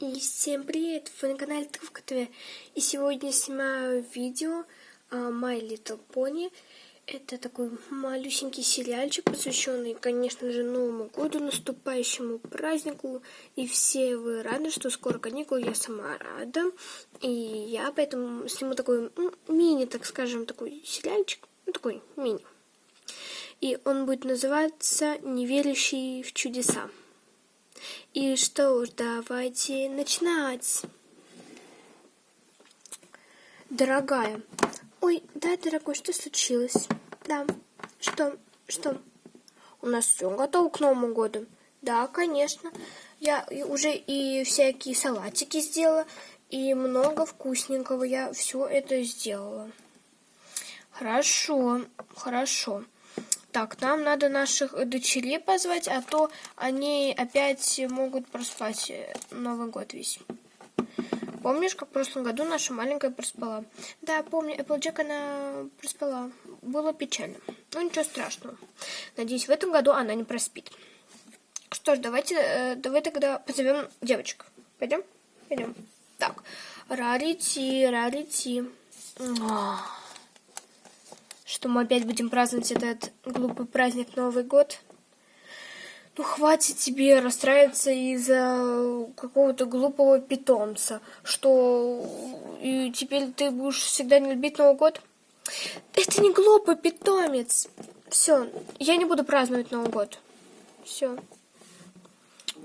И всем привет! Вы на канале Травка ТВ. И сегодня снимаю видео uh, My Little Pony. Это такой малюсенький сериальчик, посвященный, конечно же, Новому году, наступающему празднику. И все вы рады, что скоро каникулы, я сама рада. И я поэтому сниму такой мини, так скажем, такой сериальчик. Ну, такой мини. И он будет называться «Неверящий в чудеса». И что ж, давайте начинать. Дорогая. Ой, да, дорогой, что случилось? Да. Что? Что? У нас все готово к Новому году. Да, конечно. Я уже и всякие салатики сделала, и много вкусненького. Я все это сделала. Хорошо, хорошо. Так, нам надо наших дочерей позвать, а то они опять могут проспать э, Новый год весь. Помнишь, как в прошлом году наша маленькая проспала? Да, помню, Эпплджек она проспала. Было печально. Ну, ничего страшного. Надеюсь, в этом году она не проспит. Что ж, давайте, э, давай тогда позовем девочек. Пойдем? Пойдем. Так, Рарити, Рарити. Ах что мы опять будем праздновать этот глупый праздник Новый год. Ну, хватит тебе расстраиваться из-за какого-то глупого питомца, что и теперь ты будешь всегда не любить Новый год. Это не глупый питомец. Все, я не буду праздновать Новый год. Все.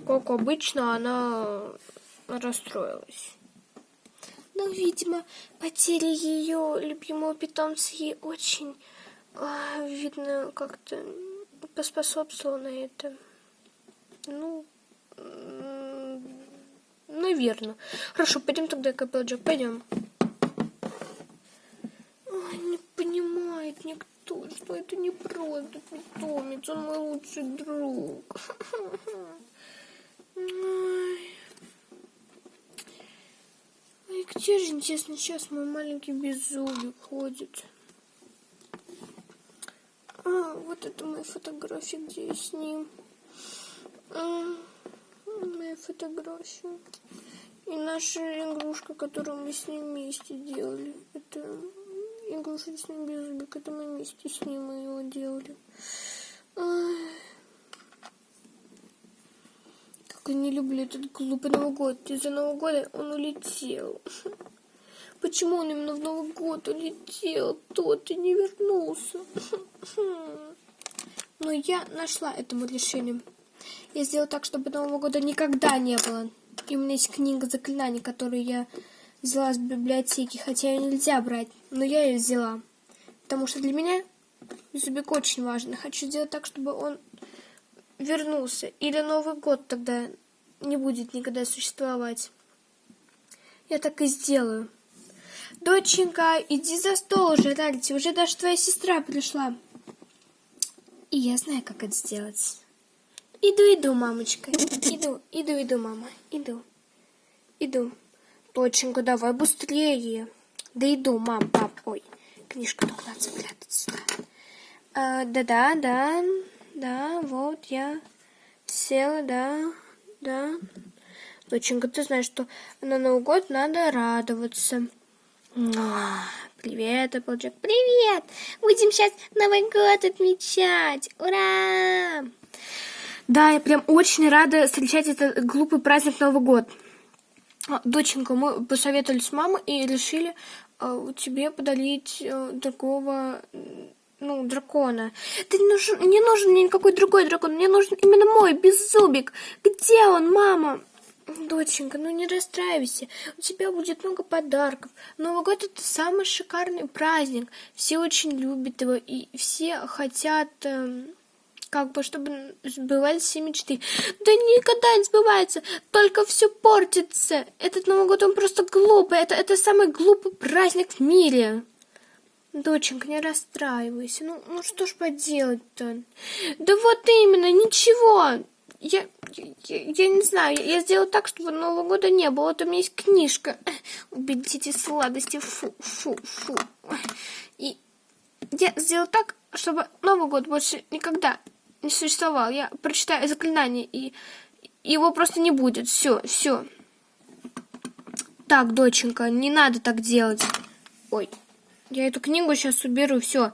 Как обычно, она расстроилась. Но, видимо, потеря ее любимого питомца ей очень, а, видно, как-то поспособствовала на это. Ну, наверное. Хорошо, пойдем тогда, Капелджек, пойдем. Ой, не понимает никто, что это не просто питомец, он мой лучший друг. Ой. И где же, интересно, сейчас мой маленький беззубик ходит? А, вот это мои фотографии, где я с ним. А, моя фотография. И наша игрушка, которую мы с ним вместе делали. Это игрушечный беззубик. Это мы вместе с ним его делали. Ай. Я не люблю этот глупый Новый год. Из-за Нового года он улетел. Почему он именно в Новый год улетел? Тот и не вернулся. Но я нашла этому решение. Я сделала так, чтобы Нового года никогда не было. И у меня есть книга заклинаний, которую я взяла с библиотеки, хотя ее нельзя брать, но я ее взяла. Потому что для меня зубик очень важен. Хочу сделать так, чтобы он вернулся. Или Новый год тогда не будет никогда существовать. Я так и сделаю. Доченька, иди за стол уже, Ральти, уже даже твоя сестра пришла. И я знаю, как это сделать. Иду, иду, мамочка. Иду, иду, иду, мама. Иду. Иду. Доченька, давай быстрее. Да иду, мам, пап. Ой, книжку только надо спрятать. А, да-да, да. Да, вот я села, да, да. Доченька, ты знаешь, что на Новый год надо радоваться. Привет, Applejack. Привет! Будем сейчас Новый год отмечать. Ура! Да, я прям очень рада встречать этот глупый праздник Новый год. А, доченька, мы посоветовались с мамой и решили э, тебе подарить э, такого ну, дракона. Да не нужен, не нужен мне никакой другой дракон, мне нужен именно мой, беззубик. Где он, мама? Доченька, ну не расстраивайся, у тебя будет много подарков. Новый год это самый шикарный праздник. Все очень любят его, и все хотят, э, как бы, чтобы сбывались все мечты. Да никогда не сбывается, только все портится. Этот Новый год, он просто глупый, это, это самый глупый праздник в мире. Доченька, не расстраивайся. Ну, ну что ж поделать-то? Да вот именно, ничего. Я, я, я не знаю, я сделала так, чтобы Нового года не было. Вот у меня есть книжка. Убить эти сладости. Фу, фу, фу. И я сделала так, чтобы Новый год больше никогда не существовал. Я прочитаю заклинание, и его просто не будет. Все, все. Так, доченька, не надо так делать. Ой, я эту книгу сейчас уберу, все.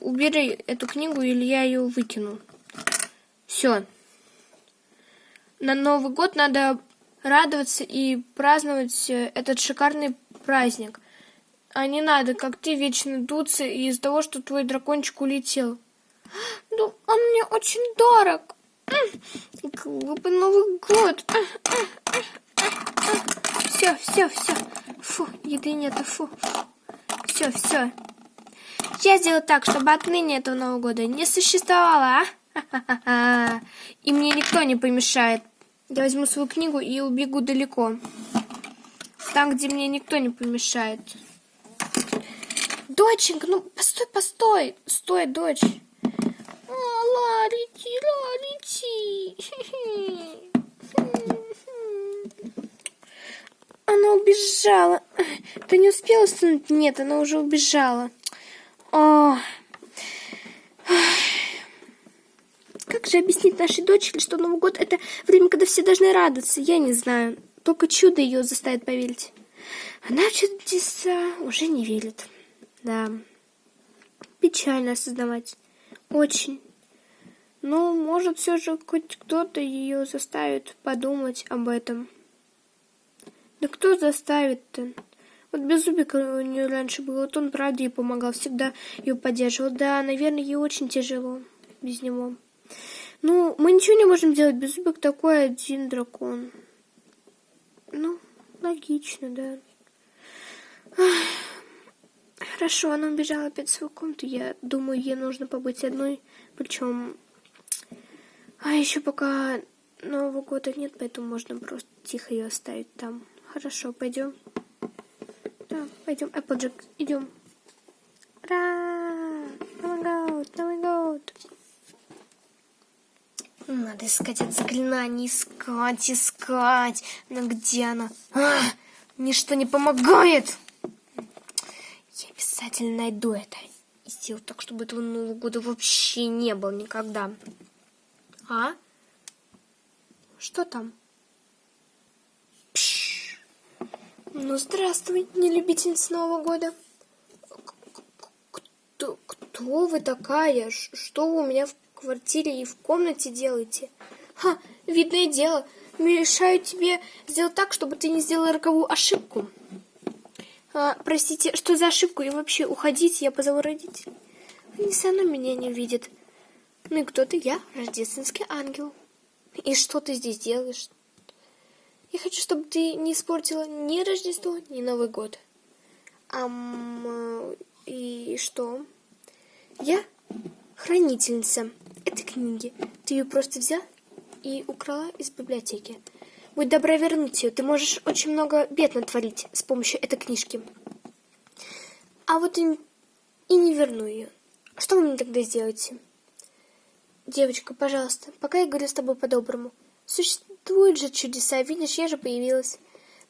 Убери эту книгу, или я ее выкину. Все. На Новый год надо радоваться и праздновать э, этот шикарный праздник. А не надо, как ты, вечно дуться из-за того, что твой дракончик улетел. Ну, он мне очень дорог. Глупый Новый год. Все, все, все. Фу, еды нету, фу. Все, все. Я сделаю так, чтобы отныне этого Нового года не существовало, а? И мне никто не помешает. Я возьму свою книгу и убегу далеко. Там, где мне никто не помешает. Доченька, ну постой, постой. Стой, дочь. А, Ларити, Ларити. Она убежала. Ты не успела стянуть? Нет, она уже убежала. О. Как же объяснить нашей дочери, что Новый год это время, когда все должны радоваться? Я не знаю. Только чудо ее заставит поверить. Она в чудеса уже не верит. Да. Печально осознавать. Очень. Но, может, все же хоть кто-то ее заставит подумать об этом. Да кто заставит-то? Вот Беззубик у нее раньше был, вот он, правда, ей помогал, всегда ее поддерживал. Да, наверное, ей очень тяжело без него. Ну, мы ничего не можем делать, Беззубик такой один дракон. Ну, логично, да. Хорошо, она убежала опять в свою комнату. Я думаю, ей нужно побыть одной. Причем... А еще пока Нового года нет, поэтому можно просто тихо ее оставить там. Хорошо, пойдем. Да, пойдем. Applejack, идем. Ура! Новый год, Новый год. Надо искать это заклинание, искать, искать. Но где она? А, ничто не помогает. Я обязательно найду это. И сделаю так, чтобы этого Нового года вообще не было никогда. А? Что там? Ну, здравствуй, нелюбительница Нового года. Кто, кто вы такая? Что вы у меня в квартире и в комнате делаете? Ха, видное дело, мешаю тебе сделать так, чтобы ты не сделала роковую ошибку. А, простите, что за ошибку? И вообще, уходите, я позову родителей. Они все равно меня не увидят. Ну и кто ты? Я рождественский ангел. И что ты здесь делаешь? Я хочу, чтобы ты не испортила ни Рождество, ни Новый год. Ам, и что? Я хранительница этой книги. Ты ее просто взял и украла из библиотеки. Будь добра вернуть ее. Ты можешь очень много бед натворить с помощью этой книжки. А вот и, и не верну ее. Что вы мне тогда сделаете? Девочка, пожалуйста, пока я говорю с тобой по-доброму. Существуют же чудеса, видишь, я же появилась.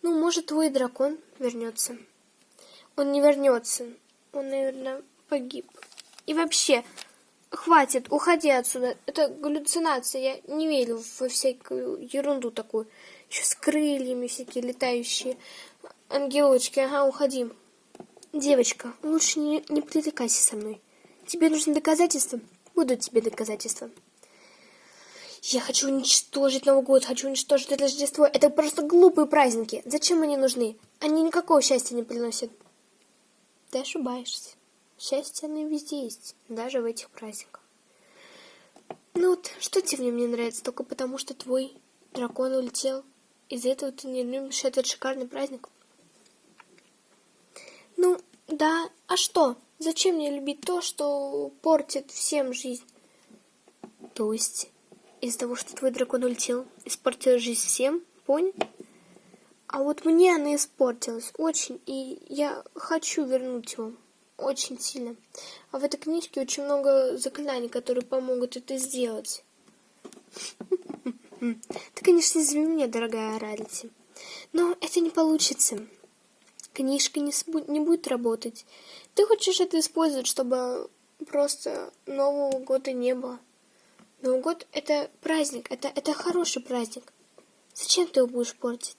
Ну, может, твой дракон вернется. Он не вернется. Он, наверное, погиб. И вообще, хватит, уходи отсюда. Это галлюцинация. Я не верю во всякую ерунду такую. Еще с крыльями всякие летающие. Ангелочки, ага, уходи. Девочка, лучше не, не притыкайся со мной. Тебе нужны доказательства? Будут тебе доказательства. Я хочу уничтожить Новый год, хочу уничтожить Рождество. Это просто глупые праздники. Зачем они нужны? Они никакого счастья не приносят. Ты ошибаешься. Счастье, оно везде есть, даже в этих праздниках. Ну вот, что тебе в нем не нравится? Только потому, что твой дракон улетел. Из-за этого ты не любишь этот шикарный праздник? Ну, да, а что? Зачем мне любить то, что портит всем жизнь? То есть, из-за того, что твой дракон улетел, испортил жизнь всем, понял? А вот мне она испортилась очень, и я хочу вернуть его очень сильно. А в этой книжке очень много заклинаний, которые помогут это сделать. Ты, конечно, извини меня, дорогая Рарити, но это не получится. Книжка не, не будет работать. Ты хочешь это использовать, чтобы просто Нового года не было. Новый год — это праздник, это, это хороший праздник. Зачем ты его будешь портить?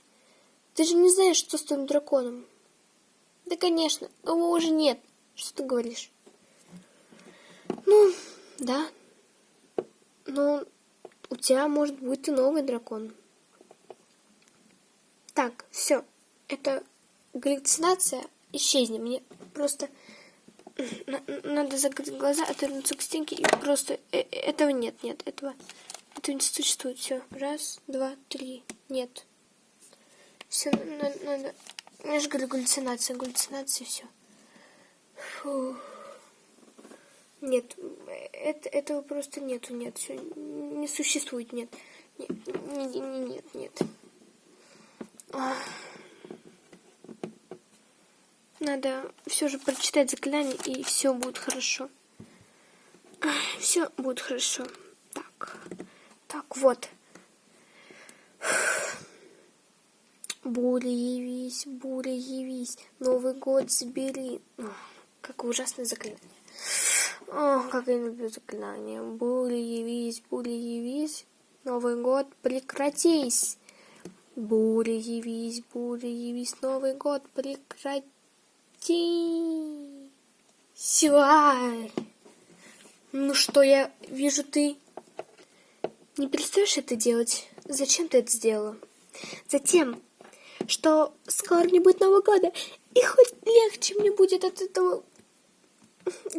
Ты же не знаешь, что с твоим драконом. Да, конечно, его уже нет. Что ты говоришь? Ну, да. Но у тебя может быть и новый дракон. Так, все. Это галлюцинация. Исчезни. Мне просто надо закрыть глаза, отвернуться к стенке и просто... Э, этого нет, нет, этого... Этого не существует. Все. Раз, два, три. Нет. Все, надо... надо... Я же говорю, галлюцинация, галлюцинация, все. Нет, это, этого просто нету, нет, все, не существует, нет. Нет, нет, нет, нет. Ах. Надо все же прочитать заклинание, и все будет хорошо. Все будет хорошо. Так. Так, вот. Буря явись, буря явись, Новый год забери. О, какое ужасное заклинание. О, как я люблю заклинание. Буря явись, буря явись, Новый год прекратись. Буря явись, буря явись, Новый год прекратись. Ти. Силай. Ну что, я вижу, ты не перестаешь это делать. Зачем ты это сделала? Затем, что скоро не будет Нового года, и хоть легче мне будет от этого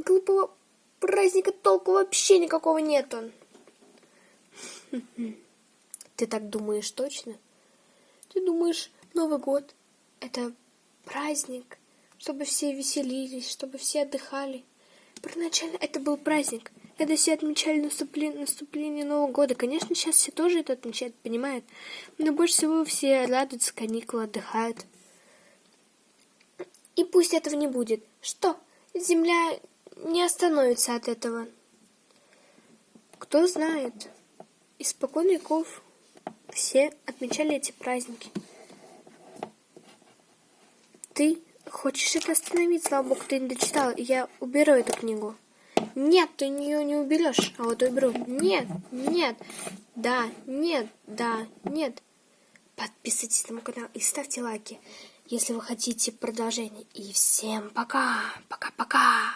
глупого праздника толку вообще никакого нету. Ты так думаешь точно? Ты думаешь, Новый год — это праздник, чтобы все веселились, чтобы все отдыхали. Первоначально это был праздник, когда все отмечали наступление, наступление Нового года. Конечно, сейчас все тоже это отмечают, понимают. Но больше всего все радуются, каникулы, отдыхают. И пусть этого не будет. Что? Земля не остановится от этого. Кто знает. Испокон веков все отмечали эти праздники. Ты Хочешь это остановить? Слава богу, ты не дочитала. Я уберу эту книгу. Нет, ты ее не уберешь. А вот уберу. Нет, нет, да, нет, да, нет. Подписывайтесь на мой канал и ставьте лайки, если вы хотите продолжение. И всем пока, пока-пока.